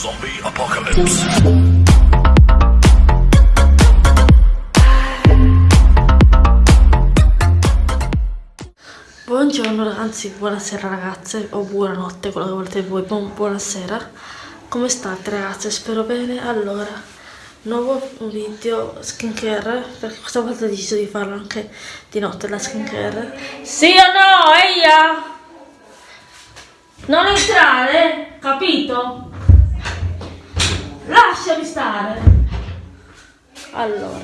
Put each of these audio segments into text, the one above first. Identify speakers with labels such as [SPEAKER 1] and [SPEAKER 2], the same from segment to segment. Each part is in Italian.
[SPEAKER 1] Zombie apocalypse.
[SPEAKER 2] Buongiorno ragazzi, buonasera ragazze o buonanotte, quello che volete voi, buon, buonasera Come state ragazze? Spero bene Allora, nuovo video skincare Perché questa volta ho deciso di farlo anche di notte la skincare Sì o no? Eia! Non entrare, capito? Lasciami stare. Allora.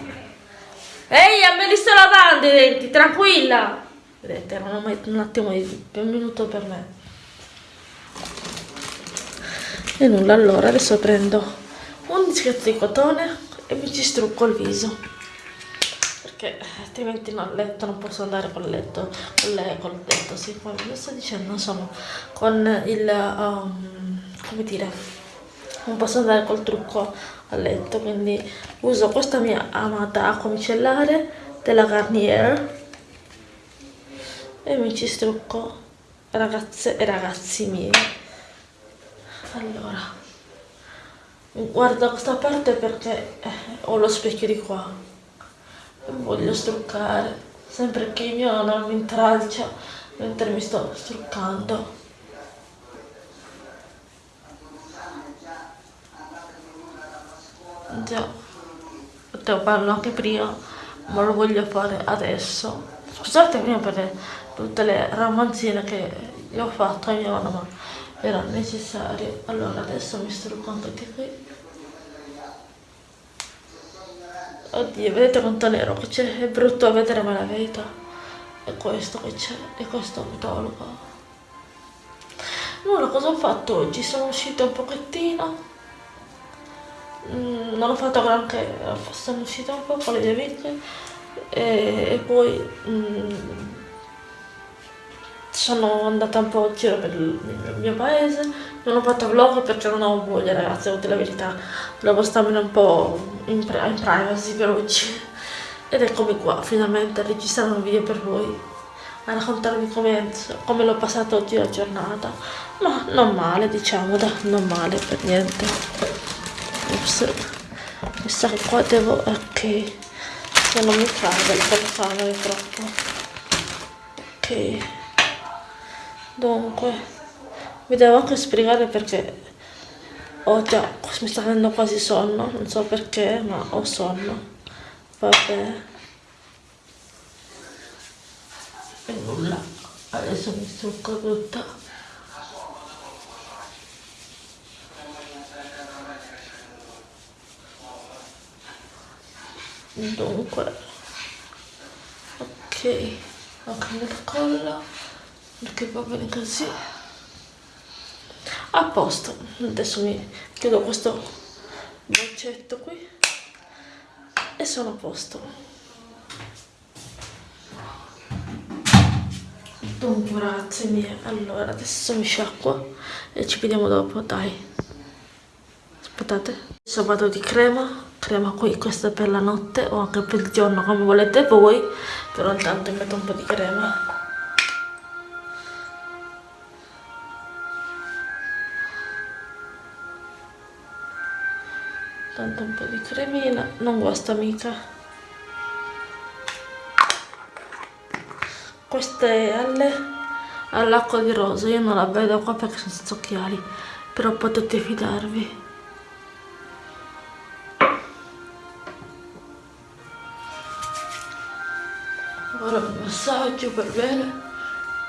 [SPEAKER 2] Eia, me li sto lavando i denti, tranquilla. Vedete erano un attimo di un minuto per me. E nulla allora adesso prendo un dischetto di cotone e mi ci strucco il viso. Perché altrimenti no, a letto non posso andare col letto con le, col letto sì. Come vi sto dicendo? Insomma con il um, come dire non posso andare col trucco a letto quindi uso questa mia amata acqua micellare della Garnier e mi ci strucco ragazze e ragazzi miei. Allora guardo questa parte perché eh, ho lo specchio di qua. E voglio struccare sempre che mio non mi intralcia mentre mi sto struccando già potevo farlo anche prima ma lo voglio fare adesso. Scusate prima per tutte le ramanzine che gli ho fatto a mia nonna ma era necessario. Allora adesso mi sto raccontando di qui. Oddio vedete quanto nero che c'è? È brutto vedere ma la verità è questo che c'è e questo mi tolgo nulla cosa ho fatto oggi? Sono uscita un pochettino mm, non ho fatto granché sono uscita un po' con le mie amiche e, e poi mm, sono andata un po' in giro per il mio paese, non ho fatto vlog perché non ho voglia ragazzi, ho la verità, volevo starmene un po' in, in privacy per oggi. Ed eccomi qua, finalmente a registrare un video per voi, a raccontarvi come, come l'ho passata oggi la giornata, ma non male diciamo, da, non male per niente. Sa che qua devo, ok, se non mi cade telecamera è troppo. Ok. Dunque vi devo anche spiegare perché ho già mi sta venendo quasi sonno non so perché ma ho sonno. Vabbè. E nulla. Adesso mi strucco tutta dunque. Ok. Ho cambiato collo perché va bene così. A posto. Adesso mi chiudo questo boccetto qui. E sono a posto. Dunque ragazzi mie allora adesso mi sciacquo e ci vediamo dopo dai. Aspettate. Vado di crema crema qui questa è per la notte o anche per il giorno come volete voi. Però intanto metto un po' di crema. Tanto un po' di cremina non guasta mica. Queste alle all'acqua di rosa io non la vedo qua perché sono senza occhiali però potete fidarvi ora mi massaggio per bene.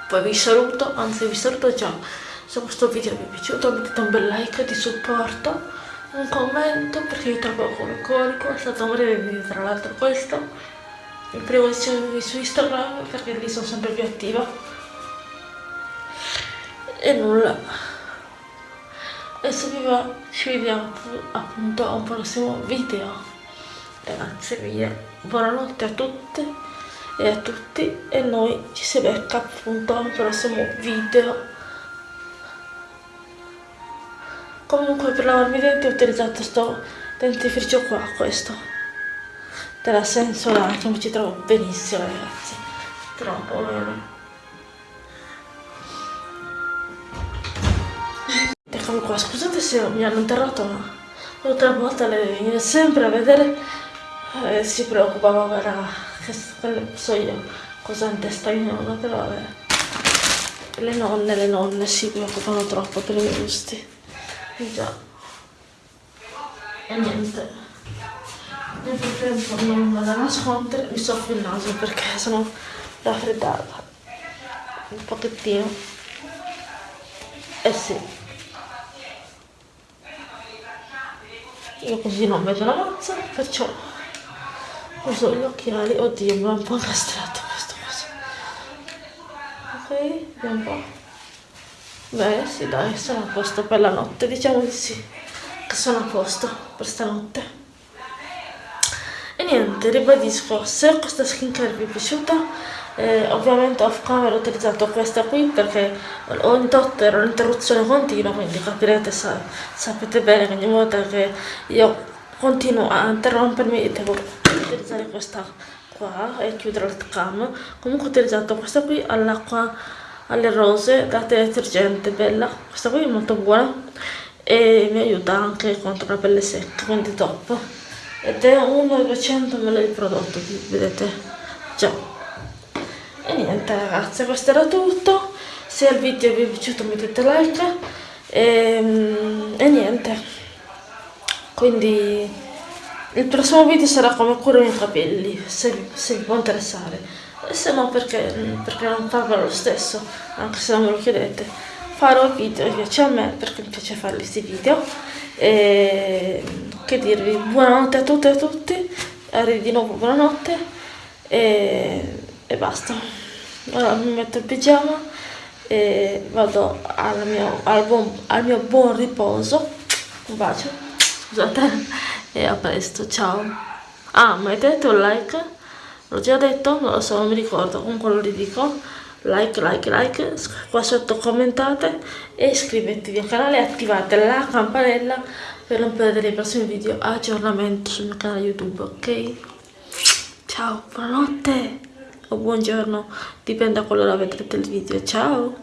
[SPEAKER 2] Poi vi saluto anzi vi saluto già. Se questo video vi è piaciuto mettete un bel like di supporto un commento perché io trovo come corico è stato un breve video tra l'altro questo. Il primo seguirmi su Instagram perché lì sono sempre più attiva. E nulla. Adesso vi va ci vediamo appunto a un prossimo video. Ragazze mie buonanotte a tutte e a tutti e noi ci si becca appunto a un prossimo video. Comunque per lavarmi i denti ho utilizzato questo dentifricio qua questo. Della mi ci trovo benissimo ragazzi. Troppo bene come qua scusate se mi hanno interrotto ma l'altra volta le viene sempre a vedere e si preoccupava era che so io cosa in testa mia nonna però vabbè. Le nonne le nonne si preoccupano troppo per i miei gusti. Già. E niente. Nel frattempo non vado a nascondere mi soffio il naso perché sono raffreddata un pochettino. Eh sì. Io così non vedo la mazza perciò uso gli occhiali. Oddio mi ha un po' incastrato questa cosa. Ok vediamo un po' beh sì dai sono a posto per la notte. Diciamo di sì che sono a posto per stanotte. E niente ribadisco se questa skincare vi è piaciuta eh, ovviamente off camera ho utilizzato questa qui perché ogni tot era un'interruzione continua quindi capirete sa, sapete bene che ogni volta che io continuo a interrompermi devo utilizzare questa qua e chiudere il cam. Comunque ho utilizzato questa qui all'acqua alle rose da detergente bella. Questa qui è molto buona e mi aiuta anche contro la pelle secca quindi top. Ed è 1,200 ml di prodotto vedete? Già. E niente ragazze questo era tutto. Se il video vi è piaciuto mettete like. E, ehm, e niente quindi il prossimo video sarà come curo i miei capelli se, se vi può interessare. E se no perché, perché non farlo lo stesso anche se non me lo chiedete. Farò video che piace a me perché mi piace fare questi video. E che dirvi buonanotte a tutte e a tutti. Arrivi di nuovo buonanotte. E e basta. Ora mi metto il pigiama e vado al mio, al, buon, al mio buon riposo. Un bacio scusate e a presto ciao. Ah mettete un like? L'ho già detto non lo so non mi ricordo. Comunque lo ridico. Like like like qua sotto commentate e iscrivetevi al canale e attivate la campanella per non perdere i prossimi video aggiornamenti sul mio canale youtube ok? Ciao buonanotte o buongiorno, dipende da quando vedrete il video. Ciao!